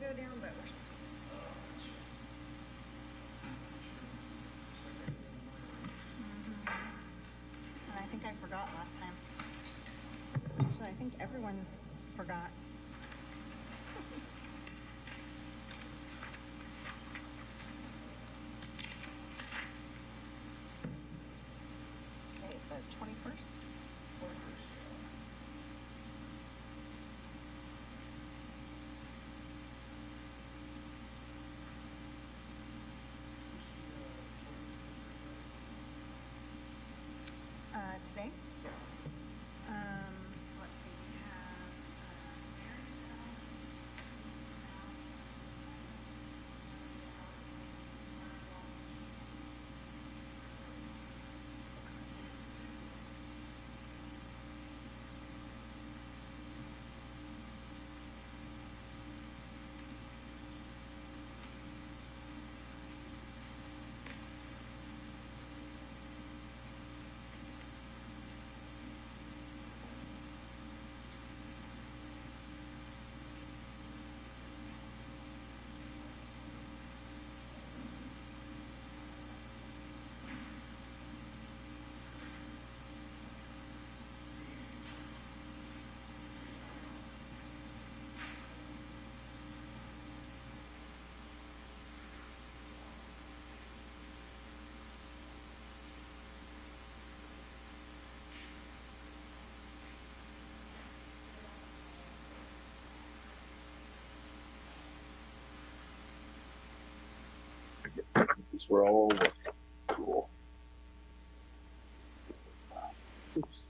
go down, but we're supposed to. Mhm. And I think I forgot last time. Actually, I think everyone forgot. Today is the twenty-first? Uh, today? We're all. Cool. Oops.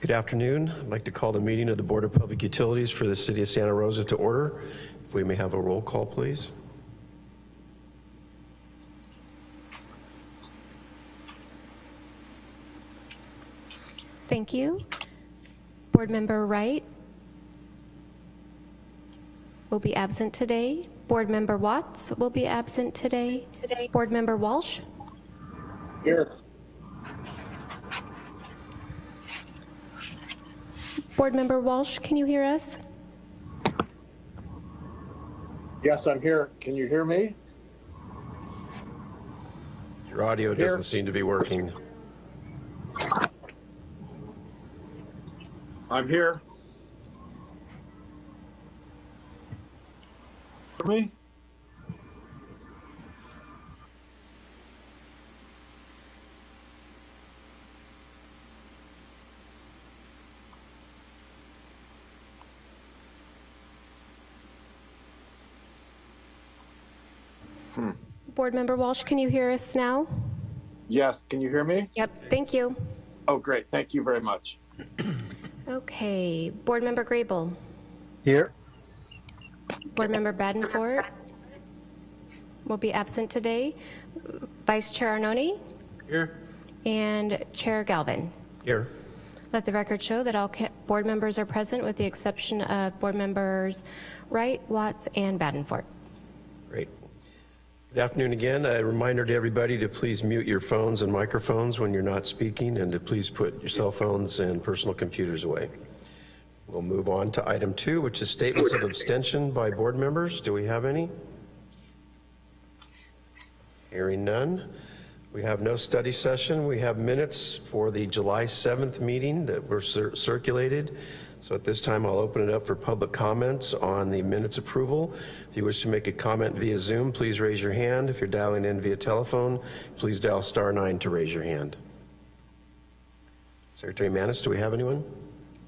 Good afternoon. I'd like to call the meeting of the Board of Public Utilities for the City of Santa Rosa to order. If we may have a roll call, please. Thank you. Board Member Wright will be absent today. Board Member Watts will be absent today. today. Board Member Walsh. Here. Board Member Walsh, can you hear us? Yes, I'm here. Can you hear me? Your audio Here. doesn't seem to be working. I'm here. For me? Board Member Walsh, can you hear us now? Yes, can you hear me? Yep, thank you. Oh, great. Thank you very much. Okay, Board Member Grable, Here. Board Member Badenford will be absent today. Vice Chair Arnone Here. and Chair Galvin. Here. Let the record show that all board members are present with the exception of Board Members Wright, Watts, and Badenford. Great. Good afternoon again. A reminder to everybody to please mute your phones and microphones when you're not speaking and to please put your cell phones and personal computers away. We'll move on to item two, which is statements of abstention by board members. Do we have any? Hearing none. We have no study session. We have minutes for the July 7th meeting that were cir- circulated. So at this time, I'll open it up for public comments on the minutes approval. If you wish to make a comment via Zoom, please raise your hand. If you're dialing in via telephone, please dial star nine to raise your hand. Secretary Manis, do we have anyone?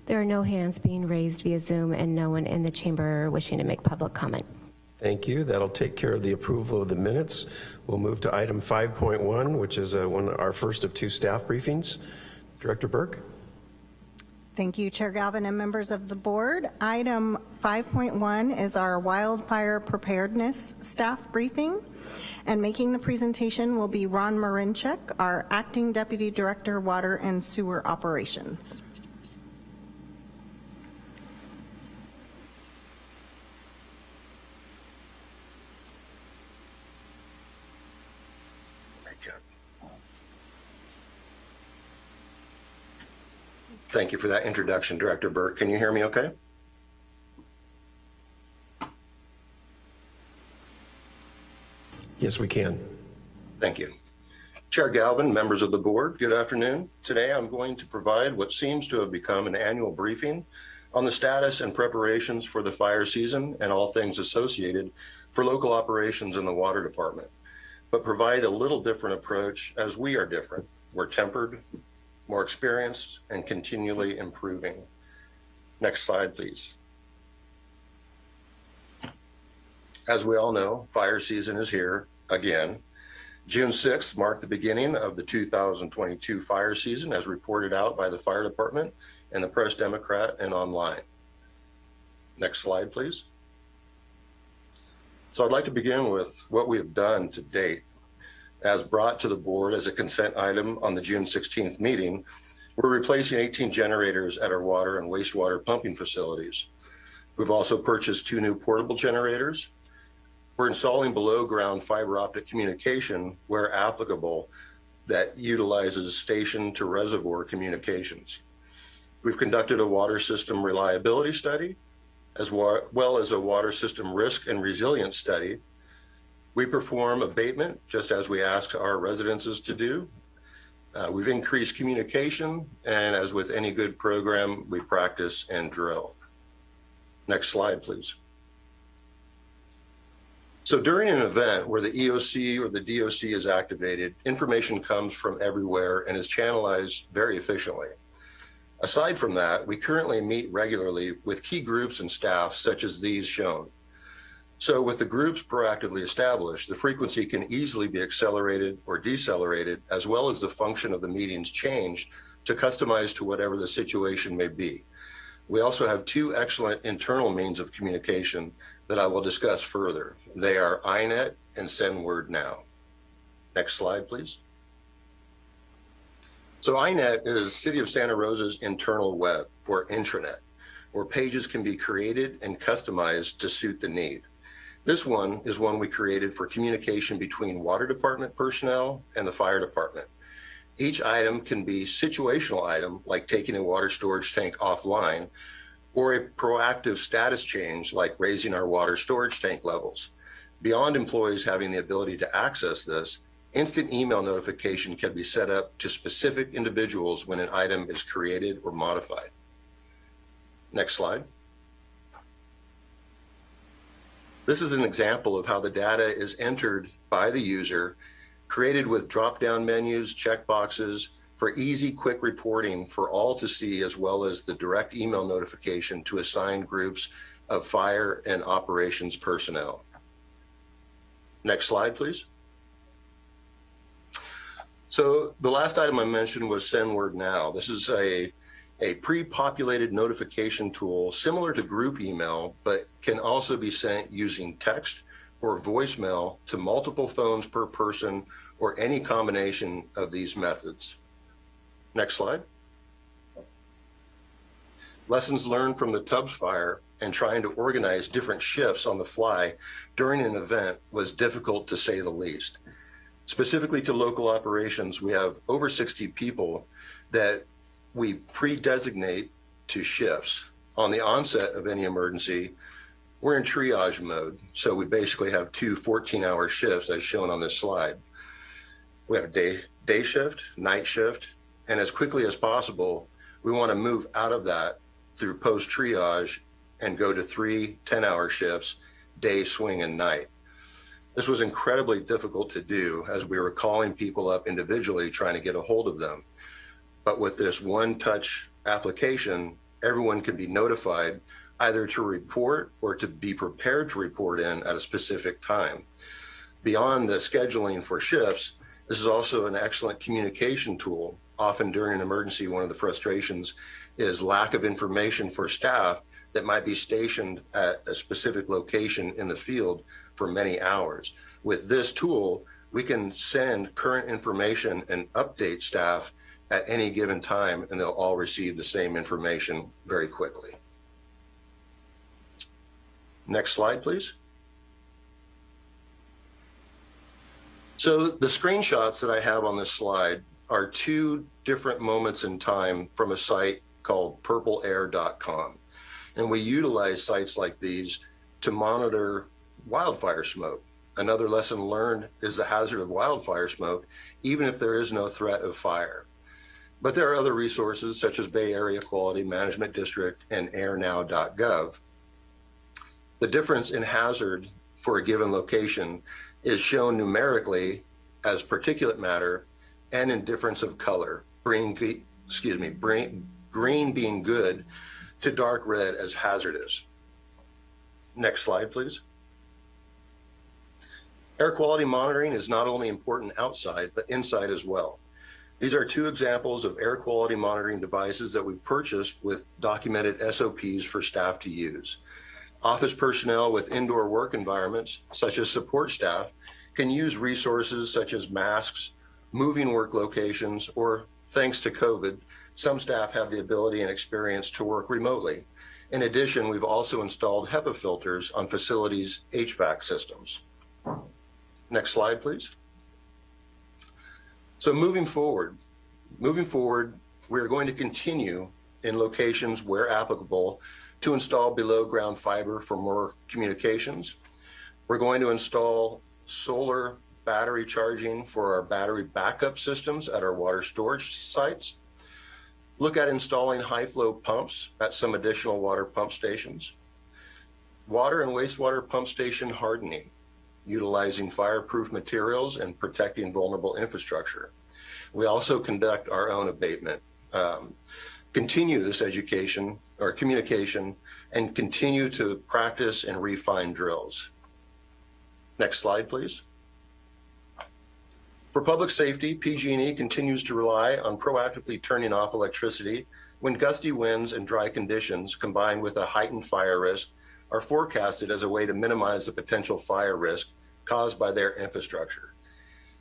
There are no hands being raised via Zoom and no one in the chamber wishing to make public comment. Thank you. That'll take care of the approval of the minutes. We'll move to item 5.1, which is uh, one, of our first of two staff briefings. Director Burke? Thank you, Chair Galvin and members of the board. Item 5.1 is our wildfire preparedness staff briefing. And making the presentation will be Ron Marinchuk, our Acting Deputy Director, Water and Sewer Operations. Thank you for that introduction, Director Burke. Can you hear me okay? Yes, we can. Thank you. Chair Galvin, members of the board, good afternoon. Today I'm going to provide what seems to have become an annual briefing on the status and preparations for the fire season and all things associated for local operations in the water department, but provide a little different approach as we are different. We're tempered, more experienced, and continually improving. Next slide, please. As we all know, fire season is here again. June 6th marked the beginning of the 2022 fire season as reported out by the fire department and the Press Democrat and online. Next slide, please. So I'd like to begin with what we have done to date. As brought to the board as a consent item on the June 16th meeting, we're replacing 18 generators at our water and wastewater pumping facilities. We've also purchased two new portable generators. We're installing below ground fiber optic communication where applicable that utilizes station to reservoir communications. We've conducted a water system reliability study as well as a water system risk and resilience study. We perform abatement just as we ask our residences to do. Uh, we've increased communication and as with any good program, we practice and drill. Next slide, please. So during an event where the EOC or the DOC is activated, information comes from everywhere and is channelized very efficiently. Aside from that, we currently meet regularly with key groups and staff such as these shown. So with the groups proactively established, the frequency can easily be accelerated or decelerated, as well as the function of the meetings changed to customize to whatever the situation may be. We also have two excellent internal means of communication that I will discuss further. They are INET and Send Word Now. Next slide, please. So INET is City of Santa Rosa's internal web or intranet, where pages can be created and customized to suit the need. This one is one we created for communication between water department personnel and the fire department. Each item can be situational item, like taking a water storage tank offline, or a proactive status change, like raising our water storage tank levels. Beyond employees having the ability to access this, instant email notification can be set up to specific individuals when an item is created or modified. Next slide. This is an example of how the data is entered by the user, created with drop-down menus, checkboxes for easy, quick reporting for all to see, as well as the direct email notification to assigned groups of fire and operations personnel. Next slide, please. So the last item I mentioned was Send Word Now. This is a a pre-populated notification tool similar to group email, but can also be sent using text or voicemail to multiple phones per person or any combination of these methods. Next slide. Lessons learned from the Tubbs fire and trying to organize different shifts on the fly during an event was difficult to say the least. Specifically to local operations, we have over 60 people that we pre-designate to shifts. On the onset of any emergency, we're in triage mode. So we basically have two 14 hour shifts as shown on this slide. We have day, day shift, night shift, and as quickly as possible, we wanna move out of that through post triage and go to three 10 hour shifts, day, swing, and night. This was incredibly difficult to do as we were calling people up individually trying to get a hold of them. But with this one touch application, everyone can be notified either to report or to be prepared to report in at a specific time. Beyond the scheduling for shifts, this is also an excellent communication tool. Often during an emergency, one of the frustrations is lack of information for staff that might be stationed at a specific location in the field for many hours. With this tool, we can send current information and update staff at any given time, and they'll all receive the same information very quickly. Next slide, please. So the screenshots that I have on this slide are two different moments in time from a site called purpleair.com. And we utilize sites like these to monitor wildfire smoke. Another lesson learned is the hazard of wildfire smoke, even if there is no threat of fire. But there are other resources such as Bay Area Quality Management District and airnow.gov. The difference in hazard for a given location is shown numerically as particulate matter and in difference of color, green, excuse me, green, green being good to dark red as hazardous. Next slide, please. Air quality monitoring is not only important outside, but inside as well. These are two examples of air quality monitoring devices that we've purchased with documented SOPs for staff to use. Office personnel with indoor work environments, such as support staff, can use resources such as masks, moving work locations, or thanks to COVID, some staff have the ability and experience to work remotely. In addition, we've also installed HEPA filters on facilities' HVAC systems. Next slide, please. So moving forward, moving forward, we're going to continue in locations where applicable to install below ground fiber for more communications. We're going to install solar battery charging for our battery backup systems at our water storage sites. Look at installing high flow pumps at some additional water pump stations. Water and wastewater pump station hardening utilizing fireproof materials and protecting vulnerable infrastructure. We also conduct our own abatement, um, continue this education or communication, and continue to practice and refine drills. Next slide, please. For public safety, PG&E continues to rely on proactively turning off electricity when gusty winds and dry conditions combined with a heightened fire risk are forecasted as a way to minimize the potential fire risk caused by their infrastructure.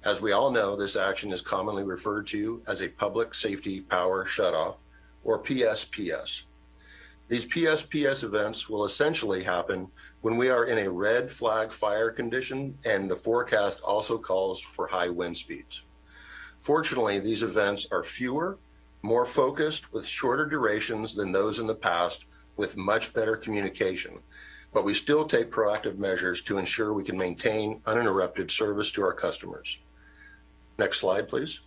As we all know, this action is commonly referred to as a public safety power shutoff or PSPS. These PSPS events will essentially happen when we are in a red flag fire condition and the forecast also calls for high wind speeds. Fortunately, these events are fewer, more focused with shorter durations than those in the past with much better communication. But we still take proactive measures to ensure we can maintain uninterrupted service to our customers. Next slide, please.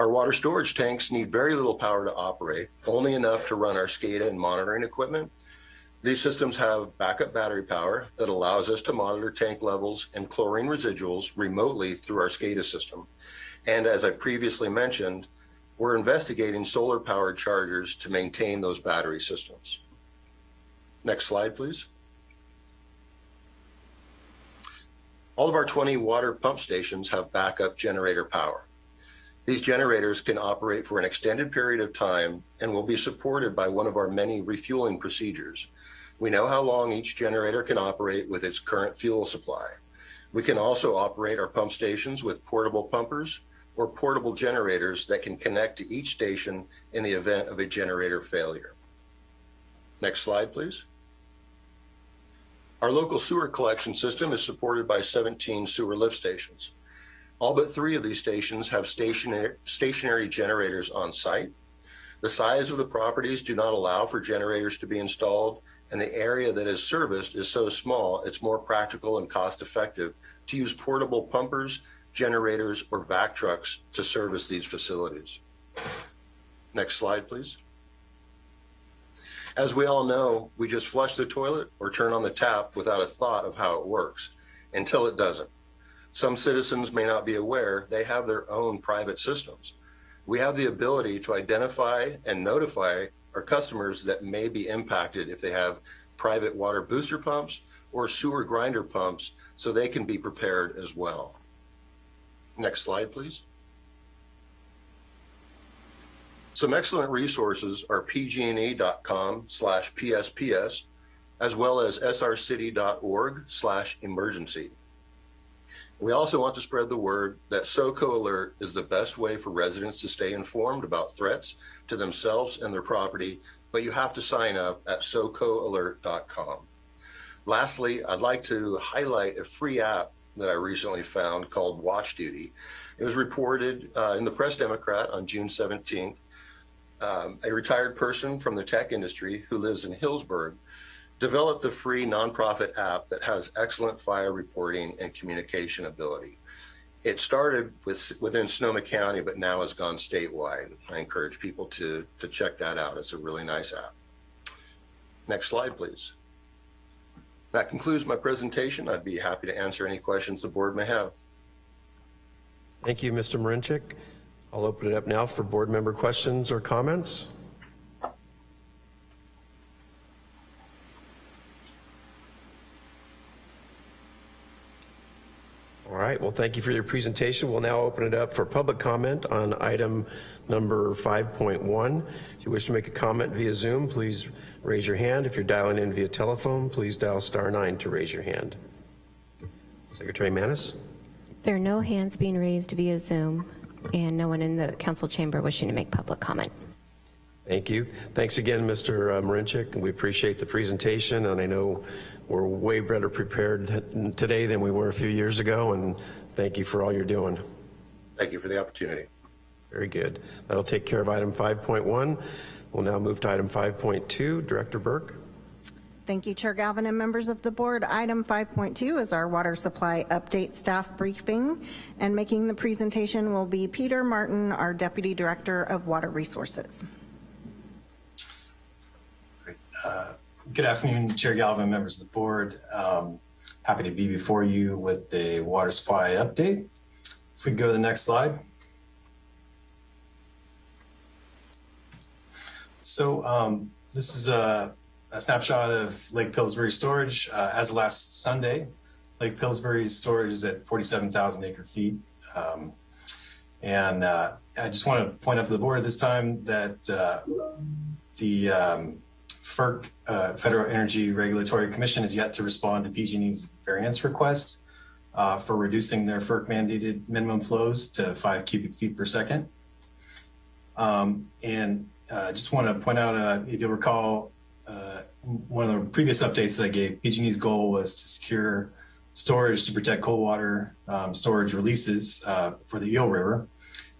Our water storage tanks need very little power to operate, only enough to run our SCADA and monitoring equipment. These systems have backup battery power that allows us to monitor tank levels and chlorine residuals remotely through our SCADA system. And as I previously mentioned, we're investigating solar powered chargers to maintain those battery systems. Next slide, please. All of our 20 water pump stations have backup generator power. These generators can operate for an extended period of time and will be supported by one of our many refueling procedures. We know how long each generator can operate with its current fuel supply. We can also operate our pump stations with portable pumpers or portable generators that can connect to each station in the event of a generator failure. Next slide, please. Our local sewer collection system is supported by 17 sewer lift stations. All but three of these stations have stationary, stationary generators on site. The size of the properties do not allow for generators to be installed, and the area that is serviced is so small, it's more practical and cost effective to use portable pumpers, generators, or vac trucks to service these facilities. Next slide, please. As we all know, we just flush the toilet or turn on the tap without a thought of how it works until it doesn't. Some citizens may not be aware they have their own private systems. We have the ability to identify and notify our customers that may be impacted if they have private water booster pumps or sewer grinder pumps so they can be prepared as well. Next slide, please. Some excellent resources are pgne.com slash PSPS, as well as srcity.org slash emergency. We also want to spread the word that SoCo Alert is the best way for residents to stay informed about threats to themselves and their property, but you have to sign up at socoalert.com. Lastly, I'd like to highlight a free app that I recently found called Watch Duty. It was reported uh, in the Press Democrat on June 17th. Um, a retired person from the tech industry who lives in Healdsburg developed the free nonprofit app that has excellent fire reporting and communication ability. It started with within Sonoma County, but now has gone statewide. I encourage people to, to check that out. It's a really nice app. Next slide, please. That concludes my presentation. I'd be happy to answer any questions the board may have. Thank you, Mr. Marinchik. I'll open it up now for board member questions or comments. All right, well, thank you for your presentation. We'll now open it up for public comment on item number 5.1. If you wish to make a comment via Zoom, please raise your hand. If you're dialing in via telephone, please dial star nine to raise your hand. Secretary Manis? There are no hands being raised via Zoom and no one in the council chamber wishing to make public comment. Thank you. Thanks again, Mr. Uh, Marinchik. We appreciate the presentation, and I know we're way better prepared today than we were a few years ago, and thank you for all you're doing. Thank you for the opportunity. Very good. That'll take care of item 5.1. We'll now move to item 5.2. Director Burke. Thank you, Chair Galvin and members of the board. Item 5.2 is our water supply update staff briefing, and making the presentation will be Peter Martin, our Deputy Director of Water Resources. Uh, good afternoon, Chair Galvin, members of the board. Um, happy to be before you with the water supply update. If we go to the next slide. So um, this is a, a, snapshot of Lake Pillsbury storage. Uh, as of last Sunday, Lake Pillsbury's storage is at 47,000 acre feet. Um, and uh, I just want to point out to the board this time that uh, the um, FERC, uh, Federal Energy Regulatory Commission, has yet to respond to PG&E's variance request uh, for reducing their FERC mandated minimum flows to five cubic feet per second. Um, and I uh, just want to point out, uh, if you'll recall, uh, one of the previous updates that I gave, PG&E's goal was to secure storage to protect cold water um, storage releases uh, for the Eel River,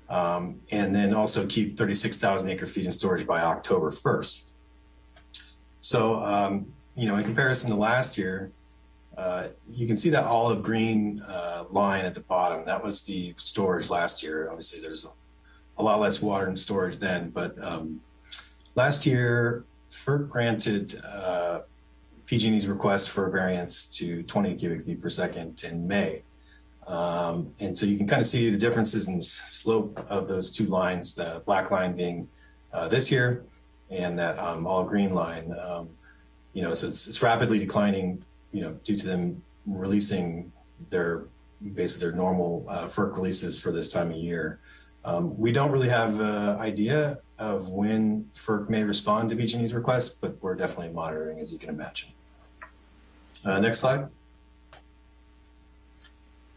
um, and then also keep 36,000 acre feet in storage by October 1st. So, um, you know, in comparison to last year, uh, you can see that olive green uh, line at the bottom. That was the storage last year. Obviously, there's a, a lot less water in storage then, but um, last year, FERC granted uh, PG&E's request for a variance to 20 cubic feet per second in May. Um, and so you can kind of see the differences in the slope of those two lines, the black line being uh, this year and that um, all green line. Um, you know, so it's, it's rapidly declining, you know, due to them releasing their basically their normal uh, FERC releases for this time of year. Um, we don't really have an idea of when FERC may respond to PG&E's request, but we're definitely monitoring, as you can imagine. Uh, next slide.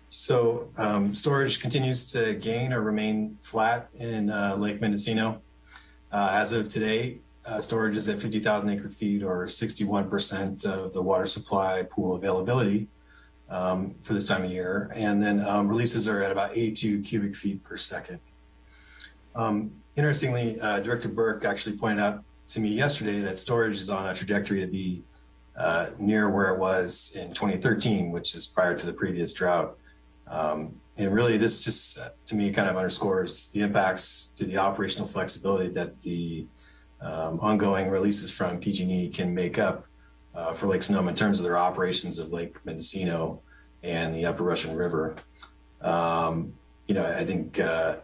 So um, storage continues to gain or remain flat in uh, Lake Mendocino. Uh, as of today, uh, storage is at 50,000 acre feet or 61% of the water supply pool availability um, for this time of year. And then um, releases are at about 82 cubic feet per second. Um, interestingly, uh, Director Burke actually pointed out to me yesterday that storage is on a trajectory to be uh, near where it was in 2013, which is prior to the previous drought. Um, and really, this just to me kind of underscores the impacts to the operational flexibility that the um, ongoing releases from PG&E can make up uh, for Lake Sonoma in terms of their operations of Lake Mendocino and the Upper Russian River. Um, you know, I think uh,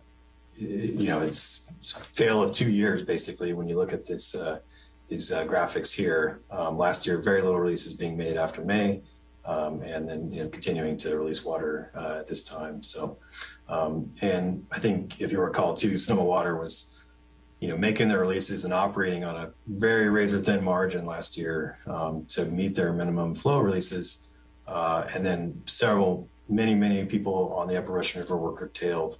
you know it's, it's, a tale of two years basically when you look at this uh, these uh, graphics here. Um, last year, very little releases being made after May um, and then you know, continuing to release water uh, at this time. So, um, and I think if you recall too, Sonoma Water was, you know, making their releases and operating on a very razor thin margin last year um, to meet their minimum flow releases. Uh, and then several, many, many people on the Upper Russian River were curtailed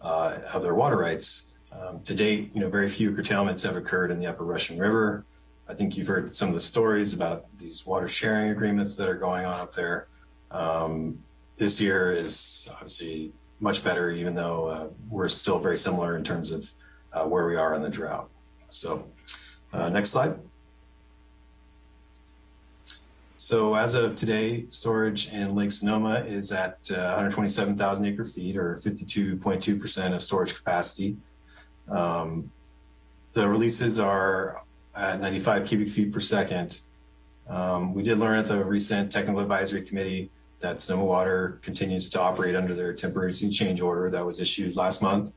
uh, of their water rights. Um, to date, you know, very few curtailments have occurred in the Upper Russian River. I think you've heard some of the stories about these water sharing agreements that are going on up there. Um, this year is obviously much better, even though uh, we're still very similar in terms of uh, where we are in the drought. So uh, next slide. So as of today, storage in Lake Sonoma is at uh, 127,000 acre feet or 52.2% of storage capacity. Um, the releases are at 95 cubic feet per second. Um, we did learn at the recent technical advisory committee that Sonoma Water continues to operate under their temporary change order that was issued last month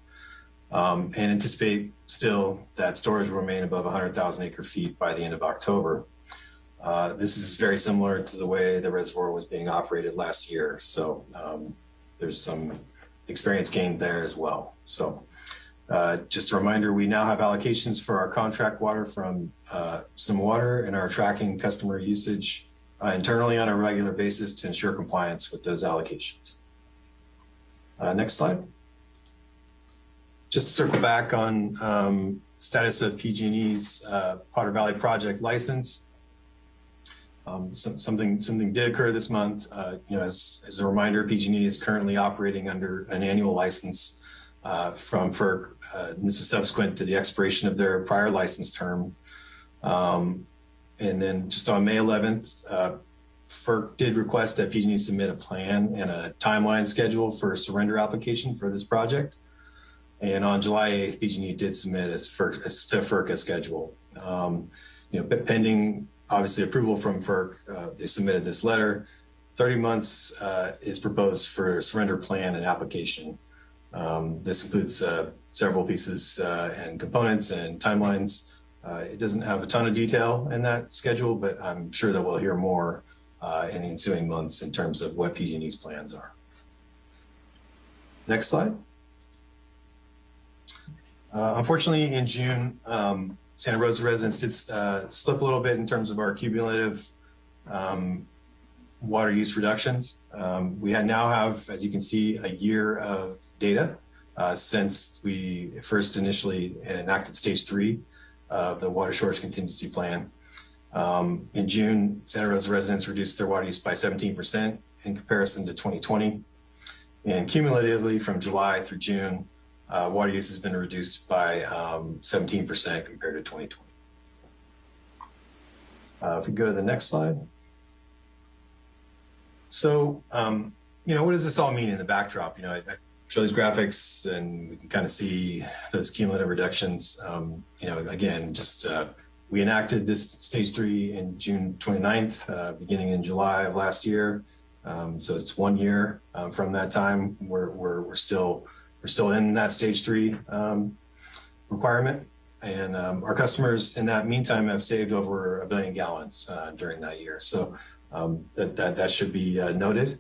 um, and anticipate still that storage will remain above 100,000 acre feet by the end of October. Uh, this is very similar to the way the reservoir was being operated last year. So um, there's some experience gained there as well. So uh, just a reminder, we now have allocations for our contract water from uh, Sonoma Water and are tracking customer usage uh, internally on a regular basis to ensure compliance with those allocations. Uh, next slide. Just to circle back on um, status of PG&E's uh, Potter Valley project license. Um, some, something something did occur this month. You know, as, as a reminder, PG&E is currently operating under an annual license uh, from FERC. Uh, this is subsequent to the expiration of their prior license term. Um, and then just on May 11th, uh, FERC did request that PG&E submit a plan and a timeline schedule for surrender application for this project. And on July 8th, PG&E did submit as, FERC, as to FERC a schedule. Um, you know, pending obviously approval from FERC, uh, they submitted this letter. 30 months uh, is proposed for surrender plan and application. Um, this includes uh, several pieces uh, and components and timelines. Uh, it doesn't have a ton of detail in that schedule, but I'm sure that we'll hear more uh, in the ensuing months in terms of what PG&E's plans are. Next slide. Uh, unfortunately, in June, um, Santa Rosa residents did slip a little bit in terms of our cumulative um, water use reductions. Um, we now have, as you can see, a year of data uh, since we first initially enacted stage three of the water shortage contingency plan. Um, in June, Santa Rosa residents reduced their water use by 17% in comparison to 2020. And cumulatively from July through June, uh, water use has been reduced by um, 17% compared to 2020. Uh, if we go to the next slide. So, um, you know, what does this all mean in the backdrop? You know, I, I show these graphics and we can kind of see those cumulative reductions. Um, you know, again, just uh, we enacted this stage three in June 29th, uh, beginning in July of last year. Um, so it's one year um, from that time. We're, we're, we're still we're still in that stage three um, requirement. And um, our customers in that meantime have saved over a billion gallons uh, during that year. So um, that, that, that should be uh, noted.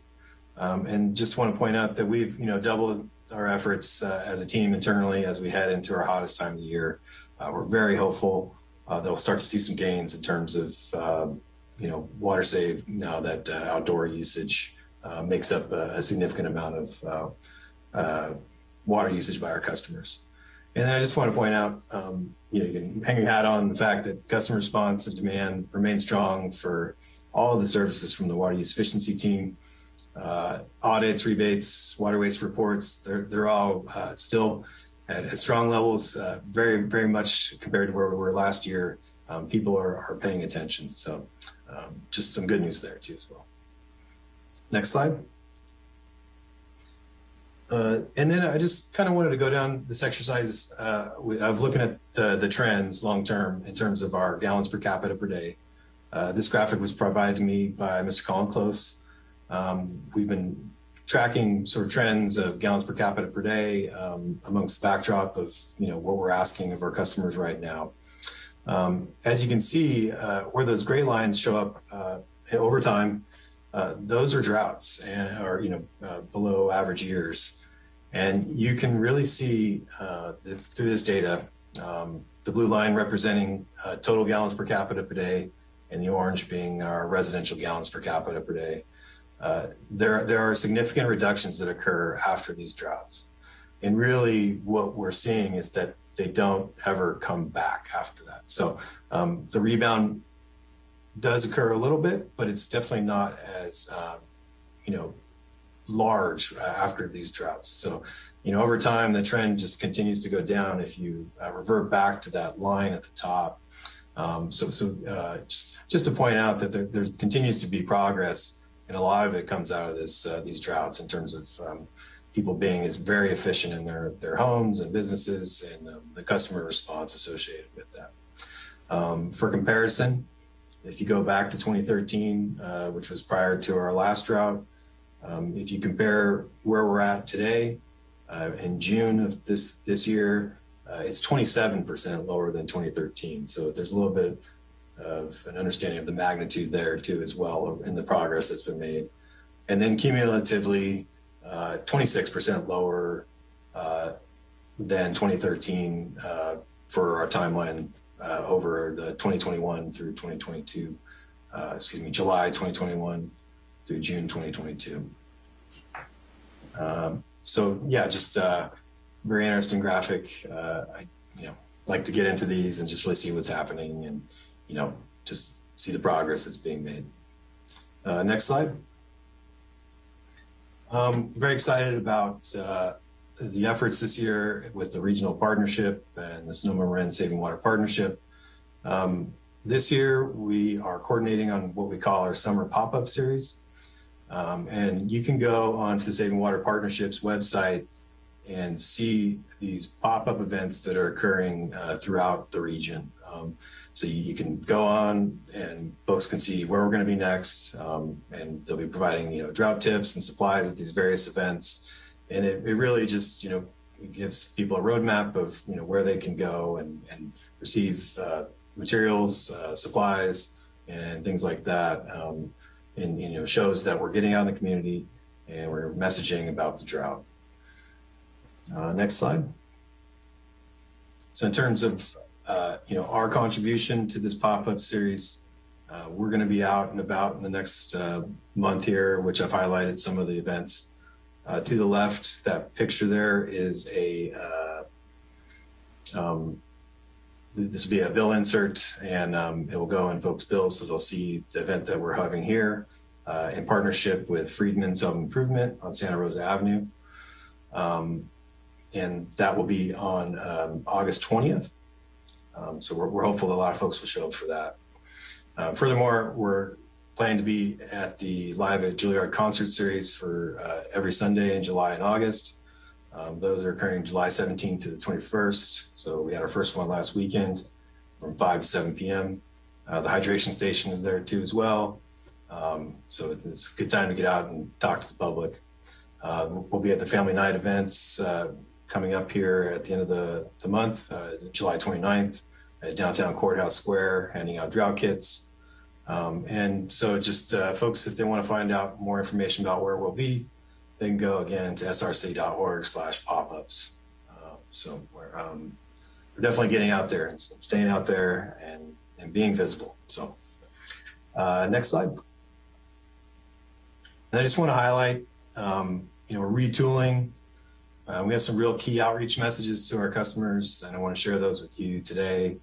Um, and just want to point out that we've, you know, doubled our efforts uh, as a team internally as we head into our hottest time of the year. Uh, we're very hopeful uh, that we'll start to see some gains in terms of, um, you know, water save now that uh, outdoor usage makes up a, a, significant amount of water usage by our customers. And then I just want to point out, um, you know, you can hang your hat on the fact that customer response and demand remain strong for all the services from the water use efficiency team. Uh, audits, rebates, water waste reports, they're, they're all uh, still at, at, strong levels, uh, very, very much compared to where we were last year. Um, people are, are paying attention. So um, just some good news there too as well. Next slide. Uh, and then I just kind of wanted to go down this exercise uh, of looking at the, the trends long term in terms of our gallons per capita per day. Uh, this graphic was provided to me by Mr. Colin Close. Um, we've been tracking sort of trends of gallons per capita per day um, amongst the backdrop of you know what we're asking of our customers right now. Um, as you can see, uh, where those gray lines show up uh, over time, uh, those are droughts and are you know uh, below average years, and you can really see through this data um, the blue line representing total gallons per capita per day, and the orange being our residential gallons per capita per day. Uh, there there are significant reductions that occur after these droughts, and really what we're seeing is that they don't ever come back after that. So um, the rebound does occur a little bit, but it's definitely not as, um, you know, large after these droughts. So, you know, over time, the trend just continues to go down if you uh, revert back to that line at the top. Um, so, so uh, just, just to point out that there, there, continues to be progress, and a lot of it comes out of this uh, these droughts in terms of um, people being is very efficient in their their homes and businesses, and um, the customer response associated with that. Um, for comparison, if you go back to 2013, uh, which was prior to our last drought, um, if you compare where we're at today, uh, in June of this this year, uh, it's 27% lower than 2013. So there's a little bit of an understanding of the magnitude there too as well in the progress that's been made. And then cumulatively, 26% uh, lower uh, than 2013 uh, for our timeline uh, over the 2021 through 2022, uh, excuse me, July 2021 through June 2022. Um, so yeah, just uh, very interesting graphic. Uh, I, you know, like to get into these and just really see what's happening and, you know, just see the progress that's being made. Uh, next slide. Um, very excited about uh, the efforts this year with the regional partnership and the Sonoma Marin Saving Water Partnership. Um, this year, we are coordinating on what we call our summer pop-up series. Um, and you can go onto the Saving Water Partnerships website and see these pop-up events that are occurring uh, throughout the region. Um, so you, you, can go on and folks can see where we're going to be next. Um, and they'll be providing, you know, drought tips and supplies at these various events and it, it really just you know gives people a roadmap of you know where they can go and and receive uh, materials, uh, supplies, and things like that. Um, and you know shows that we're getting out in the community and we're messaging about the drought. Uh, next slide. So in terms of uh, you know our contribution to this pop-up series, uh, we're going to be out and about in the next uh, month here, which I've highlighted some of the events. Uh, to the left, that picture there is a uh, um, this will be a bill insert and um, it will go in folks' bills. So they'll see the event that we're having here uh, in partnership with Friedman's Home Improvement on Santa Rosa Avenue. Um, and that will be on um, August 20th. Um, so we're, we're hopeful that a lot of folks will show up for that. Uh, furthermore, we're planning to be at the Live at Juilliard concert series for uh, every Sunday in July and August. Um, those are occurring July 17th to the 21st. So we had our first one last weekend from 5 to 7 p.m. Uh, the hydration station is there too as well. Um, so it's a good time to get out and talk to the public. Uh, we'll be at the family night events uh, coming up here at the end of the, the month, uh, July 29th at downtown Courthouse Square, handing out drought kits. Um, and so just uh, folks, if they want to find out more information about where we'll be, they can go again to src.org slash pop-ups. Uh, so we're, um, we're definitely getting out there and staying out there and, and being visible. So uh, next slide. And I just want to highlight, um, you know, we're retooling. Uh, we have some real key outreach messages to our customers, and I want to share those with you today.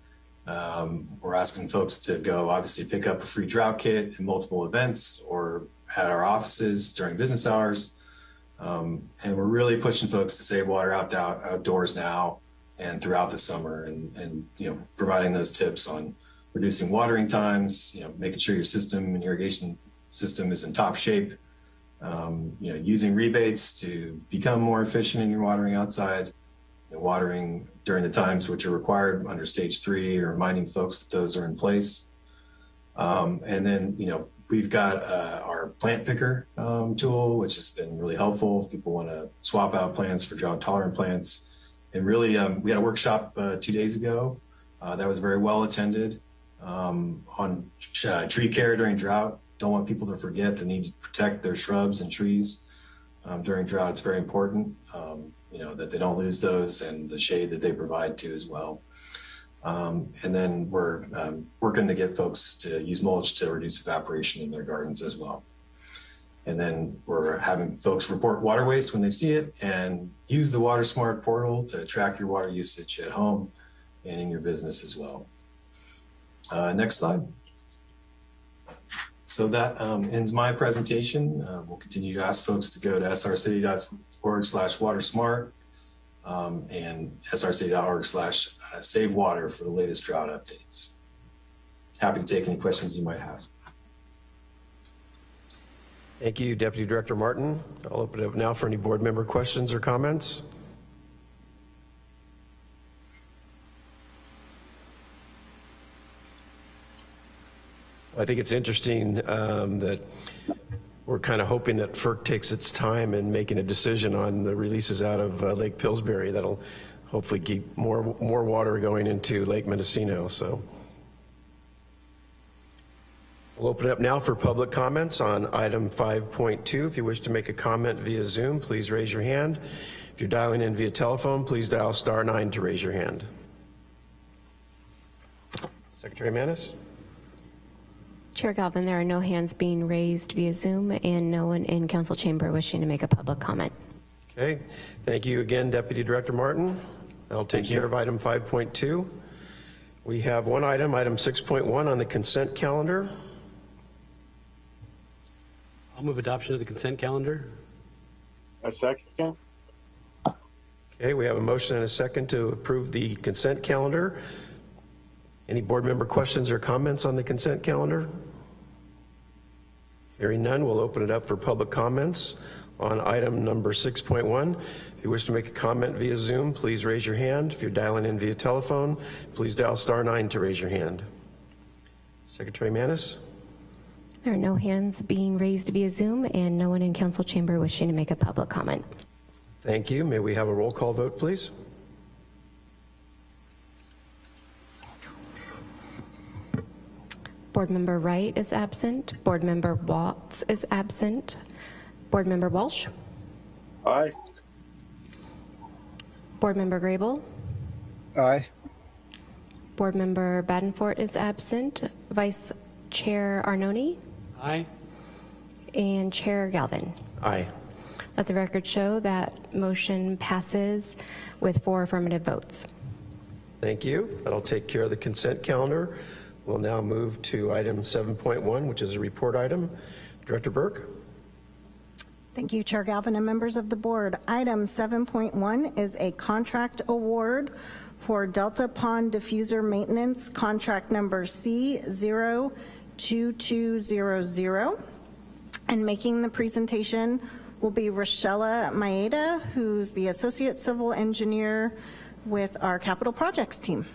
Um, we're asking folks to go obviously pick up a free drought kit at multiple events or at our offices during business hours. Um, and we're really pushing folks to save water out, out outdoors now and throughout the summer and, and, you know, providing those tips on reducing watering times, you know, making sure your system and irrigation system is in top shape, um, you know, using rebates to become more efficient in your watering outside, watering during the times which are required under stage three, or reminding folks that those are in place. Um, and then, you know, we've got uh, our plant picker um, tool, which has been really helpful if people want to swap out plants for drought tolerant plants. And really, um, we had a workshop uh, two days ago uh, that was very well attended um, on uh, tree care during drought. Don't want people to forget the need to protect their shrubs and trees um, during drought. It's very important, um, you know, that they don't lose those and the shade that they provide too as well. Um, and then we're um, working to get folks to use mulch to reduce evaporation in their gardens as well. And then we're having folks report water waste when they see it and use the Water Smart portal to track your water usage at home and in your business as well. Uh, next slide. So that um, ends my presentation. Uh, we'll continue to ask folks to go to srcity.org slash watersmart um, and src.org slash uh, save water for the latest drought updates. Happy to take any questions you might have. Thank you, Deputy Director Martin. I'll open it up now for any board member questions or comments. I think it's interesting um, that we're kind of hoping that FERC takes its time in making a decision on the releases out of uh, Lake Pillsbury that'll hopefully keep more more water going into Lake Mendocino. So we'll open it up now for public comments on item 5.2. If you wish to make a comment via Zoom, please raise your hand. If you're dialing in via telephone, please dial star nine to raise your hand. Secretary Manis? Chair Galvin, there are no hands being raised via Zoom and no one in council chamber wishing to make a public comment. Okay, thank you again, Deputy Director Martin. That'll take care of item 5.2. We have one item, item 6.1 on the consent calendar. I'll move adoption of the consent calendar. A second? Okay, we have a motion and a second to approve the consent calendar. Any board member questions or comments on the consent calendar? Hearing none, we'll open it up for public comments on item number 6.1. If you wish to make a comment via Zoom, please raise your hand. If you're dialing in via telephone, please dial star nine to raise your hand. Secretary Manis? There are no hands being raised via Zoom and no one in council chamber wishing to make a public comment. Thank you. May we have a roll call vote, please? Board Member Wright is absent. Board Member Watts is absent. Board Member Walsh. Aye. Board Member Grable. Aye. Board Member Badenfort is absent. Vice Chair Arnone Aye. and Chair Galvin. Aye. Let the record show that motion passes with four affirmative votes. Thank you. That'll take care of the consent calendar. We'll now move to item 7.1, which is a report item. Director Burke? Thank you, Chair Galvin and members of the board. Item 7.1 is a contract award for Delta Pond Diffuser Maintenance, contract number C02200. And making the presentation will be Rochelle Maeda, who's the Associate Civil Engineer with our Capital Projects team.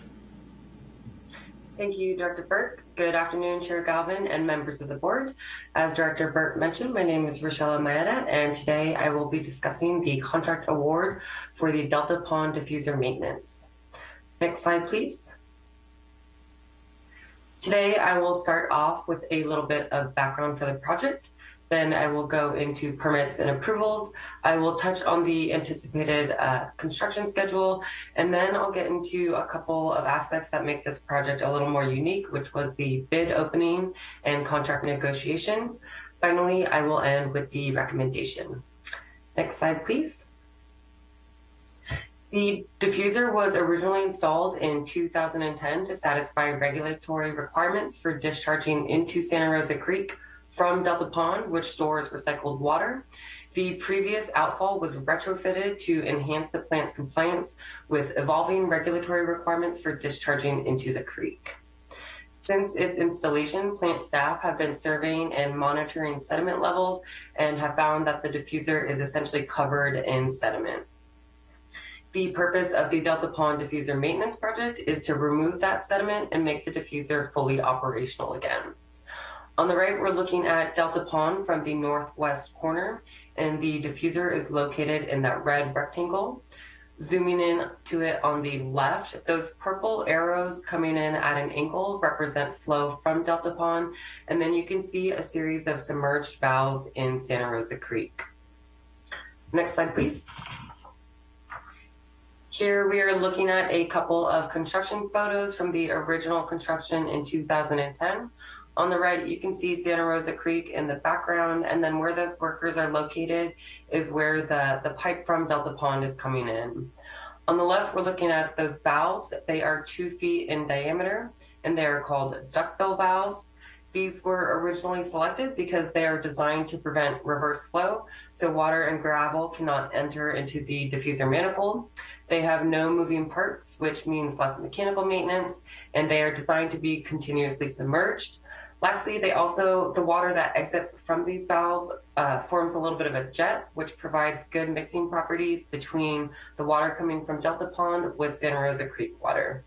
Thank you, Director Burke. Good afternoon, Chair Galvin and members of the board. As Director Burke mentioned, my name is Rochelle Maeda, and today I will be discussing the contract award for the Delta Pond Diffuser Maintenance. Next slide, please. Today, I will start off with a little bit of background for the project. Then I will go into permits and approvals. I will touch on the anticipated uh, construction schedule, and then I'll get into a couple of aspects that make this project a little more unique, which was the bid opening and contract negotiation. Finally, I will end with the recommendation. Next slide, please. The diffuser was originally installed in 2010 to satisfy regulatory requirements for discharging into Santa Rosa Creek from Delta Pond, which stores recycled water. The previous outfall was retrofitted to enhance the plant's compliance with evolving regulatory requirements for discharging into the creek. Since its installation, plant staff have been surveying and monitoring sediment levels and have found that the diffuser is essentially covered in sediment. The purpose of the Delta Pond Diffuser Maintenance Project is to remove that sediment and make the diffuser fully operational again. On the right, we're looking at Delta Pond from the northwest corner, and the diffuser is located in that red rectangle. Zooming in to it on the left, those purple arrows coming in at an angle represent flow from Delta Pond, and then you can see a series of submerged valves in Santa Rosa Creek. Next slide, please. Here we are looking at a couple of construction photos from the original construction in 2010. On the right, you can see Santa Rosa Creek in the background, and then where those workers are located is where the, the pipe from Delta Pond is coming in. On the left, we're looking at those valves. They are two feet in diameter, and they are called duckbill valves. These were originally selected because they are designed to prevent reverse flow, so water and gravel cannot enter into the diffuser manifold. They have no moving parts, which means less mechanical maintenance, and they are designed to be continuously submerged. Lastly, they also, the water that exits from these valves uh, forms a little bit of a jet, which provides good mixing properties between the water coming from Delta Pond with Santa Rosa Creek water.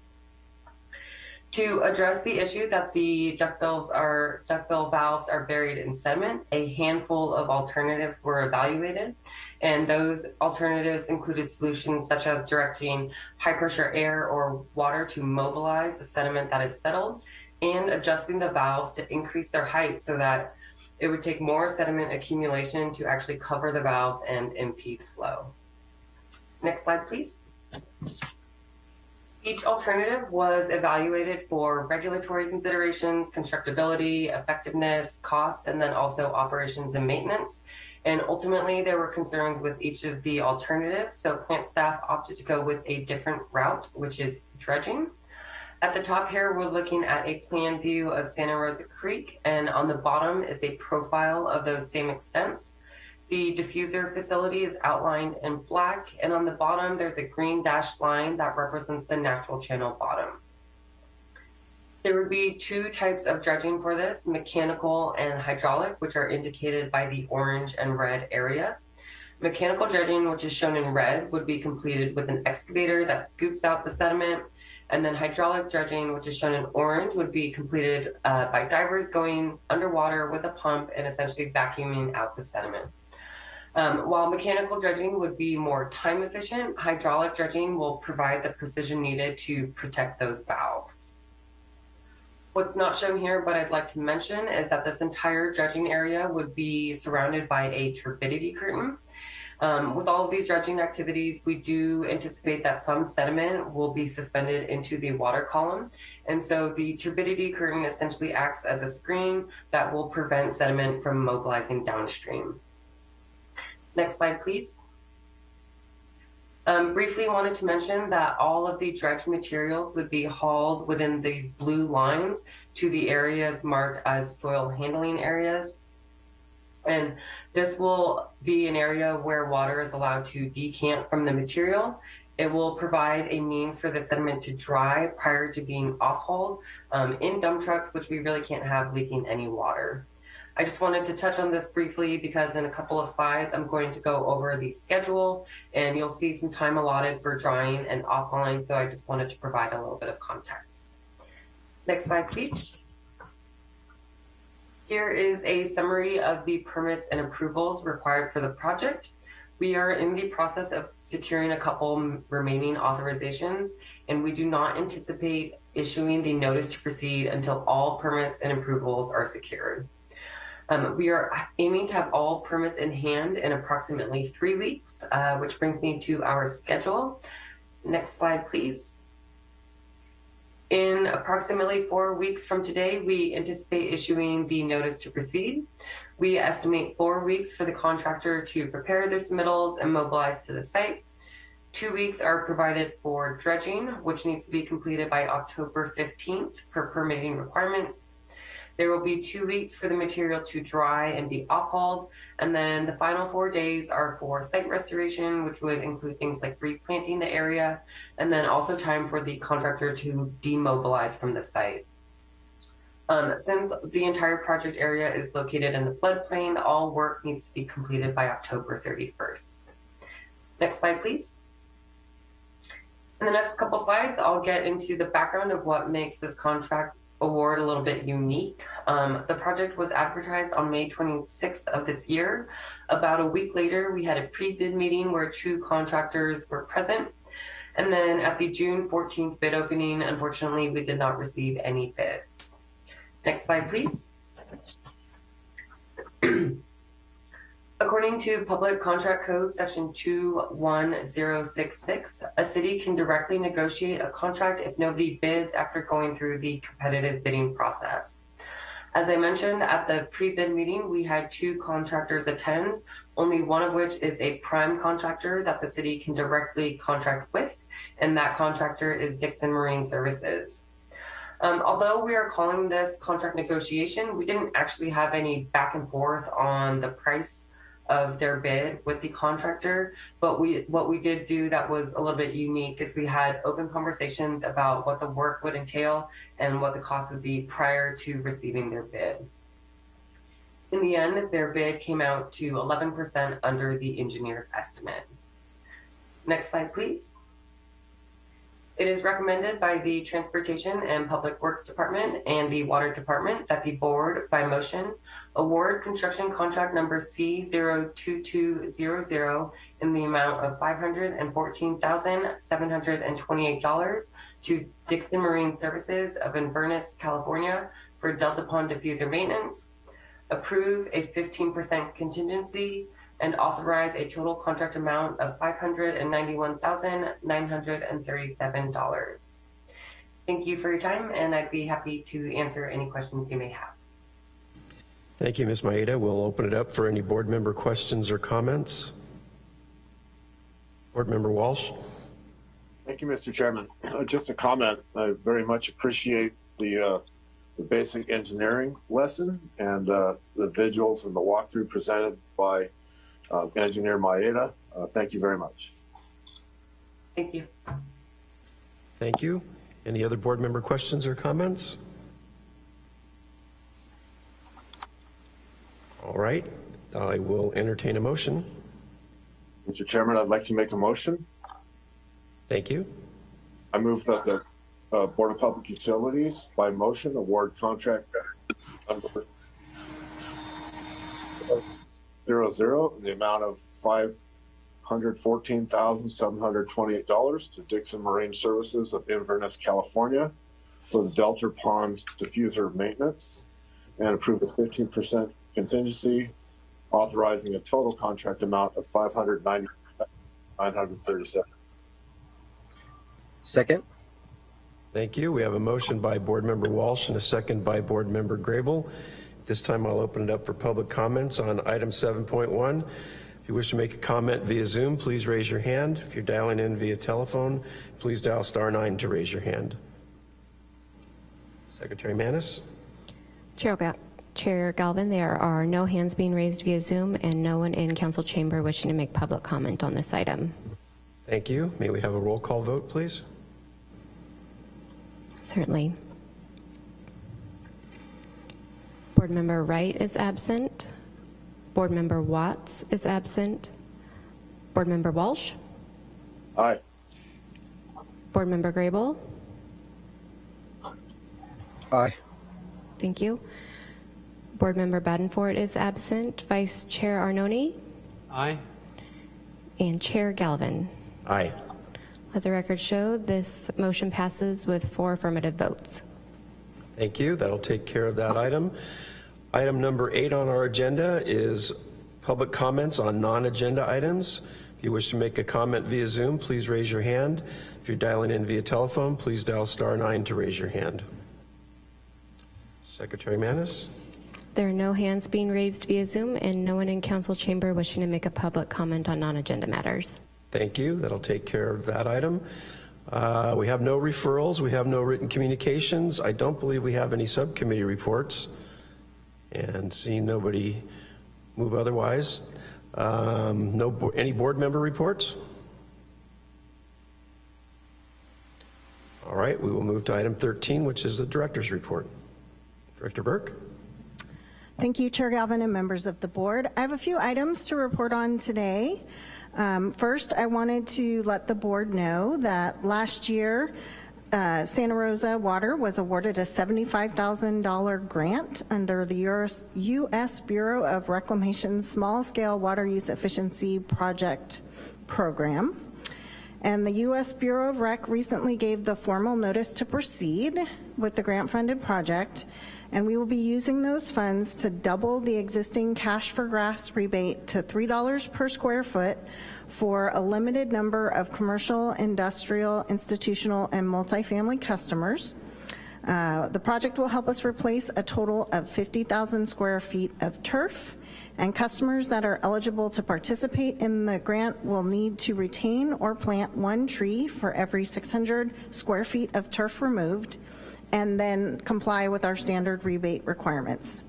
To address the issue that the duckbills are, duckbill valves are buried in sediment, a handful of alternatives were evaluated. And those alternatives included solutions such as directing high pressure air or water to mobilize the sediment that is settled and adjusting the valves to increase their height so that it would take more sediment accumulation to actually cover the valves and impede flow. Next slide, please. Each alternative was evaluated for regulatory considerations, constructability, effectiveness, cost, and then also operations and maintenance. And ultimately, there were concerns with each of the alternatives. So plant staff opted to go with a different route, which is dredging. At the top here, we're looking at a plan view of Santa Rosa Creek, and on the bottom is a profile of those same extents. The diffuser facility is outlined in black, and on the bottom, there's a green dashed line that represents the natural channel bottom. There would be two types of dredging for this, mechanical and hydraulic, which are indicated by the orange and red areas. Mechanical dredging, which is shown in red, would be completed with an excavator that scoops out the sediment and then hydraulic dredging, which is shown in orange, would be completed uh, by divers going underwater with a pump and essentially vacuuming out the sediment. Um, while mechanical dredging would be more time efficient, hydraulic dredging will provide the precision needed to protect those valves. What's not shown here, but I'd like to mention, is that this entire dredging area would be surrounded by a turbidity curtain. Um, with all of these dredging activities, we do anticipate that some sediment will be suspended into the water column. And so the turbidity curtain essentially acts as a screen that will prevent sediment from mobilizing downstream. Next slide, please. Um, briefly wanted to mention that all of the dredged materials would be hauled within these blue lines to the areas marked as soil handling areas. And this will be an area where water is allowed to decant from the material. It will provide a means for the sediment to dry prior to being off-hauled um, in dump trucks, which we really can't have leaking any water. I just wanted to touch on this briefly because in a couple of slides, I'm going to go over the schedule and you'll see some time allotted for drying and off-hauling. So I just wanted to provide a little bit of context. Next slide, please. Here is a summary of the permits and approvals required for the project. We are in the process of securing a couple remaining authorizations, and we do not anticipate issuing the notice to proceed until all permits and approvals are secured. Um, we are aiming to have all permits in hand in approximately three weeks, uh, which brings me to our schedule. Next slide, please. In approximately four weeks from today, we anticipate issuing the notice to proceed. We estimate four weeks for the contractor to prepare the submittals and mobilize to the site. Two weeks are provided for dredging, which needs to be completed by October 15th per permitting requirements. There will be two weeks for the material to dry and be off-hauled. And then the final four days are for site restoration, which would include things like replanting the area, and then also time for the contractor to demobilize from the site. Um, since the entire project area is located in the floodplain, all work needs to be completed by October 31st. Next slide, please. In the next couple slides, I'll get into the background of what makes this contract award a little bit unique. Um, the project was advertised on May 26th of this year. About a week later, we had a pre-bid meeting where two contractors were present. And then at the June 14th bid opening, unfortunately, we did not receive any bids. Next slide, please. According to Public Contract Code, Section 21066, a city can directly negotiate a contract if nobody bids after going through the competitive bidding process. As I mentioned at the pre-bid meeting, we had two contractors attend, only one of which is a prime contractor that the city can directly contract with, and that contractor is Dixon Marine Services. Um, although we are calling this contract negotiation, we didn't actually have any back and forth on the price of their bid with the contractor. But we what we did do that was a little bit unique is we had open conversations about what the work would entail and what the cost would be prior to receiving their bid. In the end, their bid came out to 11% under the engineer's estimate. Next slide, please. It is recommended by the Transportation and Public Works Department and the Water Department that the board, by motion, award construction contract number C02200 in the amount of $514,728 to Dixon Marine Services of Inverness, California for Delta Pond diffuser maintenance, approve a 15% contingency and authorize a total contract amount of $591,937. Thank you for your time, and I'd be happy to answer any questions you may have. Thank you, Ms. Maeda. We'll open it up for any board member questions or comments. Board Member Walsh. Thank you, Mr. Chairman. Uh, Just a comment. I very much appreciate the, uh, the basic engineering lesson and uh, the visuals and the walkthrough presented by uh, Engineer Maeda. Uh, Thank you very much. Thank you. Thank you. Any other board member questions or comments? All right, I will entertain a motion. Mr. Chairman, I'd like to make a motion. Thank you. I move that the uh, Board of Public Utilities by motion award contract number zero zero in the amount of five hundred fourteen thousand seven hundred twenty-eight dollars to Dixon Marine Services of Inverness, California for the Delta Pond diffuser maintenance and approve a fifteen percent contingency authorizing a total contract amount of five hundred ninety nine hundred thirty-seven. Second? Thank you. We have a motion by Board Member Walsh and a second by Board Member Grable. This time I'll open it up for public comments on item 7.1. If you wish to make a comment via Zoom, please raise your hand. If you're dialing in via telephone, please dial star nine to raise your hand. Secretary Manis? Chair Gal- Chair Galvin, there are no hands being raised via Zoom and no one in council chamber wishing to make public comment on this item. Thank you. May we have a roll call vote, please? Certainly. Board Member Wright is absent. Board Member Watts is absent. Board Member Walsh. Aye. Board Member Grable. Aye. Thank you. Board Member Badenford is absent. Vice Chair Arnone Aye. and Chair Galvin. Aye. Let the record show this motion passes with four affirmative votes. Thank you. That'll take care of that item. Item number eight on our agenda is public comments on non-agenda items. If you wish to make a comment via Zoom, please raise your hand. If you're dialing in via telephone, please dial star nine to raise your hand. Secretary Manis? There are no hands being raised via Zoom and no one in council chamber wishing to make a public comment on non-agenda matters. Thank you. That'll take care of that item. Uh, We have no referrals. We have no written communications. I don't believe we have any subcommittee reports. And seeing nobody move otherwise, um, no, bo- any board member reports? All right, we will move to item 13, which is the director's report. Director Burke? Thank you, Chair Galvin and members of the board. I have a few items to report on today. Um, First, I wanted to let the board know that last year, uh, Santa Rosa Water was awarded a $75,000 grant under the US U.S. Bureau of Reclamation Small Scale Water Use Efficiency Project Program. And the U.S. Bureau of Rec recently gave the formal notice to proceed with the grant-funded project, and we will be using those funds to double the existing cash for grass rebate to $3 per square foot for a limited number of commercial, industrial, institutional, and multifamily customers. Uh, The project will help us replace a total of 50,000 square feet of turf, and customers that are eligible to participate in the grant will need to retain or plant one tree for every 600 square feet of turf removed, and then comply with our standard rebate requirements.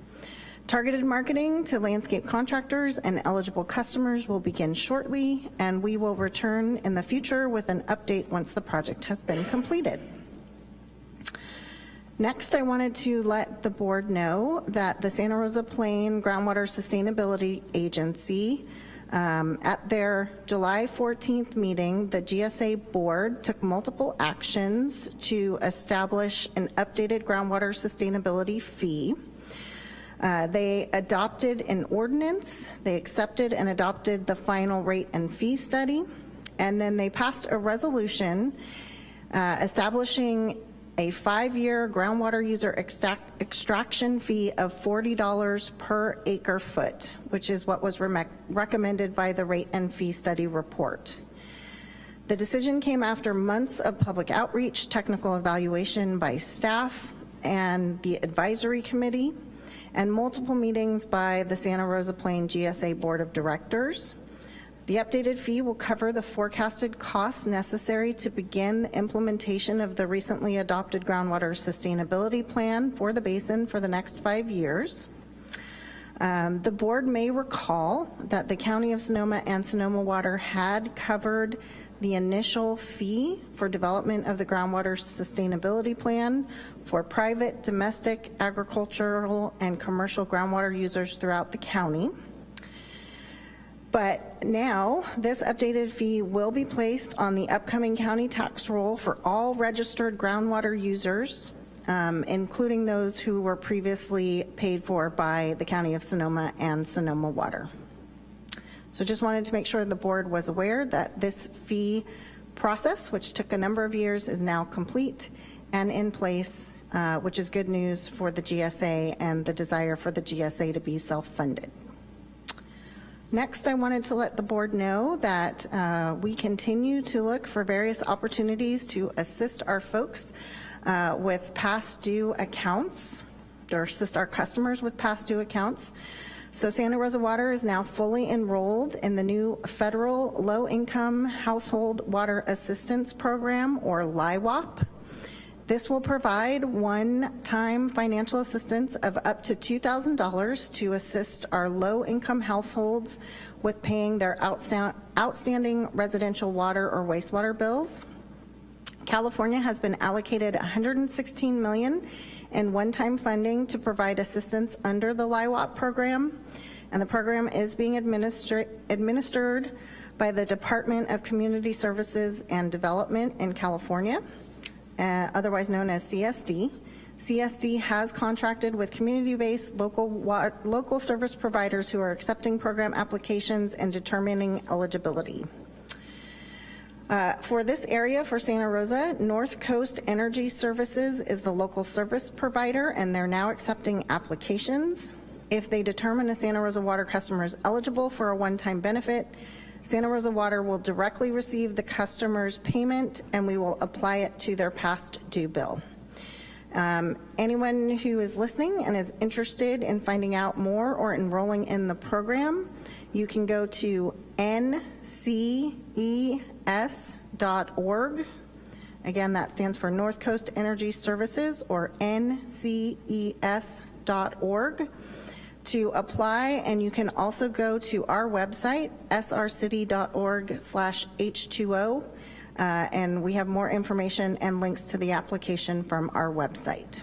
Targeted marketing to landscape contractors and eligible customers will begin shortly, and we will return in the future with an update once the project has been completed. Next, I wanted to let the board know that the Santa Rosa Plain Groundwater Sustainability Agency, um, at their July 14th meeting, the GSA board took multiple actions to establish an updated groundwater sustainability fee. Uh, They adopted an ordinance, they accepted and adopted the final rate and fee study, and then they passed a resolution uh, establishing a five-year groundwater user extract- extraction fee of $40 per acre foot, which is what was remec- recommended by the rate and fee study report. The decision came after months of public outreach, technical evaluation by staff and the advisory committee, and multiple meetings by the Santa Rosa Plain GSA Board of Directors. The updated fee will cover the forecasted costs necessary to begin the implementation of the recently adopted groundwater sustainability plan for the basin for the next five years. Um, The board may recall that the County of Sonoma and Sonoma Water had covered the initial fee for development of the groundwater sustainability plan for private, domestic, agricultural, and commercial groundwater users throughout the county. But now, this updated fee will be placed on the upcoming county tax roll for all registered groundwater users, um, including those who were previously paid for by the County of Sonoma and Sonoma Water. So just wanted to make sure the board was aware that this fee process, which took a number of years, is now complete and in place, uh, which is good news for the GSA and the desire for the GSA to be self-funded. Next, I wanted to let the board know that uh, we continue to look for various opportunities to assist our folks uh, with past due accounts, or assist our customers with past due accounts. So Santa Rosa Water is now fully enrolled in the new federal low-income household water assistance program, or LIHWAP. This will provide one-time financial assistance of up to $2,000 to assist our low-income households with paying their outstanding residential water or wastewater bills. California has been allocated 116 million in one-time funding to provide assistance under the LIHWAP program, and the program is being administered by the Department of Community Services and Development in California, uh, otherwise known as CSD. CSD has contracted with community-based local local service providers who are accepting program applications and determining eligibility. Uh, For this area, for Santa Rosa, North Coast Energy Services is the local service provider, and they're now accepting applications. If they determine a Santa Rosa Water customer is eligible for a one-time benefit, Santa Rosa Water will directly receive the customer's payment, and we will apply it to their past due bill. Um, Anyone who is listening and is interested in finding out more or enrolling in the program, you can go to nces.org. Again, that stands for North Coast Energy Services, or nces.org, to apply, and you can also go to our website, srcity.org slash H2O, uh, and we have more information and links to the application from our website.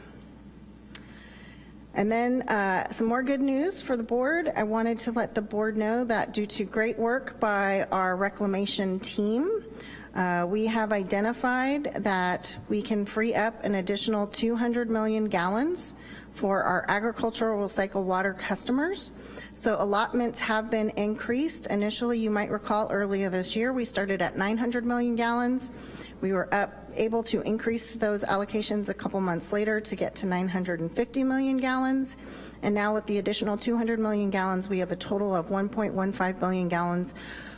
And then uh, some more good news for the board. I wanted to let the board know that due to great work by our reclamation team, uh, we have identified that we can free up an additional 200 million gallons for our agricultural recycled water customers. So allotments have been increased. Initially, you might recall earlier this year, we started at 900 million gallons. We were up, able to increase those allocations a couple months later to get to 950 million gallons. And now with the additional 200 million gallons, we have a total of 1.15 billion gallons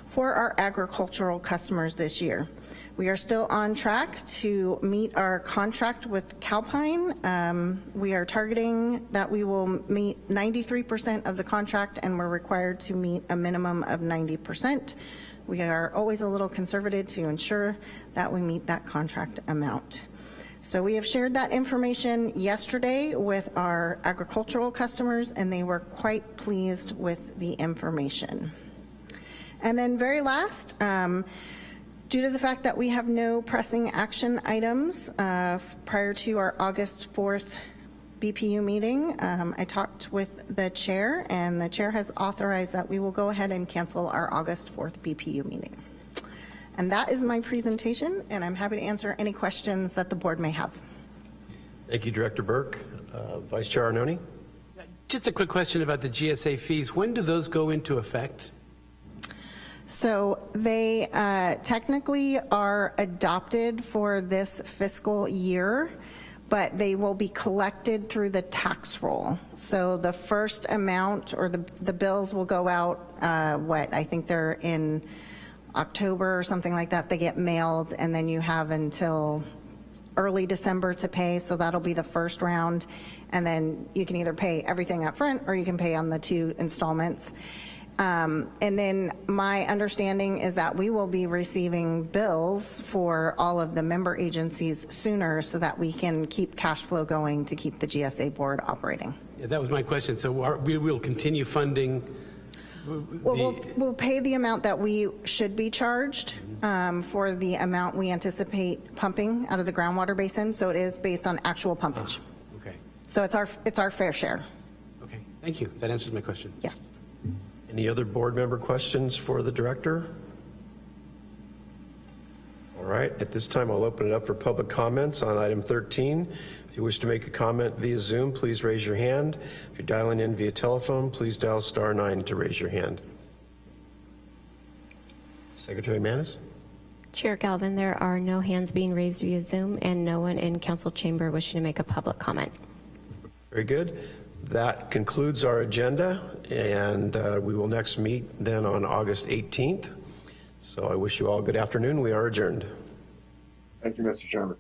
for our agricultural customers this year. We are still on track to meet our contract with Calpine. Um, we are targeting that we will meet 93% of the contract and we're required to meet a minimum of 90%. We are always a little conservative to ensure that we meet that contract amount. So we have shared that information yesterday with our agricultural customers and they were quite pleased with the information. And then very last, um, due to the fact that we have no pressing action items uh, prior to our August 4th BPU meeting, um, I talked with the chair, and the chair has authorized that we will go ahead and cancel our August 4th BPU meeting. And that is my presentation, and I'm happy to answer any questions that the board may have. Thank you, Director Burke. Uh, Vice Chair Arnone? Just a quick question about the GSA fees. When do those go into effect? So they uh, technically are adopted for this fiscal year, but they will be collected through the tax roll. So the first amount, or the, the bills will go out, uh, what, I think they're in October or something like that. They get mailed, and then you have until early December to pay, so that'll be the first round. And then you can either pay everything up front, or you can pay on the two installments. Um, And then my understanding is that we will be receiving bills for all of the member agencies sooner so that we can keep cash flow going to keep the GSA board operating. Yeah, that was my question. So are- we will continue funding Well, we'll, we'll pay the amount that we should be charged um, for the amount we anticipate pumping out of the groundwater basin, so it is based on actual pumpage. okay, So it's our, it's our fair share, okay. Thank you. That answers my question. yes. Any other board member questions for the director? All right, at this time, I'll open it up for public comments on item 13. If you wish to make a comment via Zoom, please raise your hand. If you're dialing in via telephone, please dial star nine to raise your hand. Secretary Manis? Chair Galvin, there are no hands being raised via Zoom and no one in council chamber wishing to make a public comment. Very good. That concludes our agenda, and uh, we will next meet then on August 18th. So I wish you all good afternoon. We are adjourned. Thank you, Mr. Chairman.